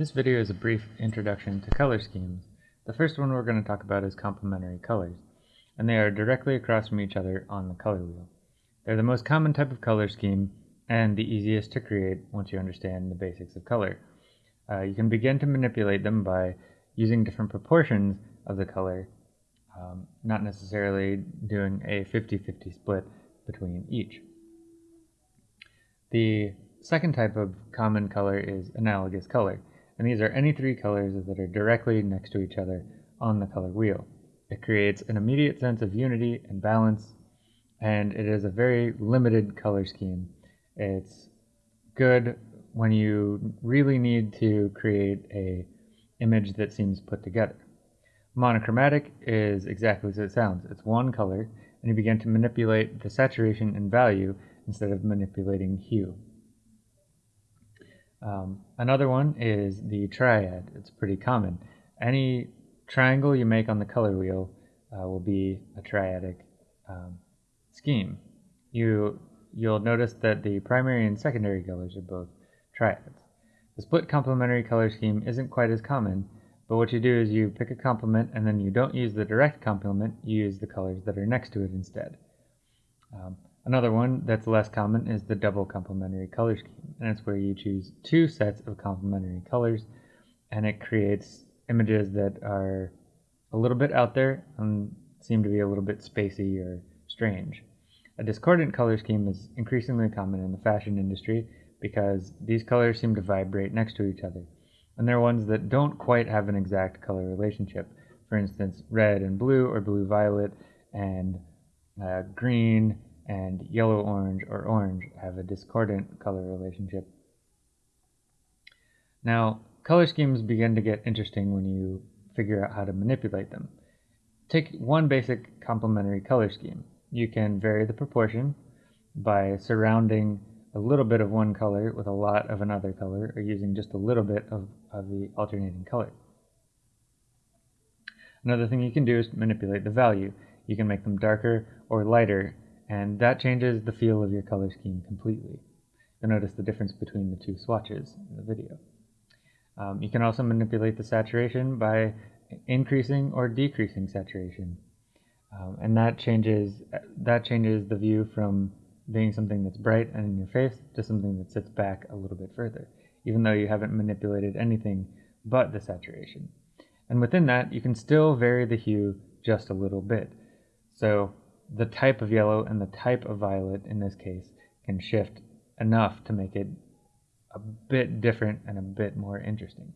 This video is a brief introduction to color schemes. The first one we're going to talk about is complementary colors, and they are directly across from each other on the color wheel. They're the most common type of color scheme and the easiest to create once you understand the basics of color. Uh, you can begin to manipulate them by using different proportions of the color, um, not necessarily doing a 50-50 split between each. The second type of common color is analogous color, and these are any three colors that are directly next to each other on the color wheel. It creates an immediate sense of unity and balance, and it is a very limited color scheme. It's good when you really need to create a image that seems put together. Monochromatic is exactly as it sounds. It's one color, and you begin to manipulate the saturation and value instead of manipulating hue. Um, another one is the triad. It's pretty common. Any triangle you make on the color wheel uh, will be a triadic um, scheme. You, you'll notice that the primary and secondary colors are both triads. The split complementary color scheme isn't quite as common, but what you do is you pick a complement and then you don't use the direct complement, you use the colors that are next to it instead. Um, Another one that's less common is the double complementary color scheme, and it's where you choose two sets of complementary colors, and it creates images that are a little bit out there and seem to be a little bit spacey or strange. A discordant color scheme is increasingly common in the fashion industry because these colors seem to vibrate next to each other. And they're ones that don't quite have an exact color relationship. For instance, red and blue or blue-violet and uh, green and yellow-orange or orange have a discordant color relationship. Now, color schemes begin to get interesting when you figure out how to manipulate them. Take one basic complementary color scheme. You can vary the proportion by surrounding a little bit of one color with a lot of another color or using just a little bit of, of the alternating color. Another thing you can do is manipulate the value. You can make them darker or lighter and that changes the feel of your color scheme completely. You'll notice the difference between the two swatches in the video. Um, you can also manipulate the saturation by increasing or decreasing saturation. Um, and that changes that changes the view from being something that's bright and in your face to something that sits back a little bit further, even though you haven't manipulated anything but the saturation. And within that, you can still vary the hue just a little bit. So the type of yellow and the type of violet in this case can shift enough to make it a bit different and a bit more interesting.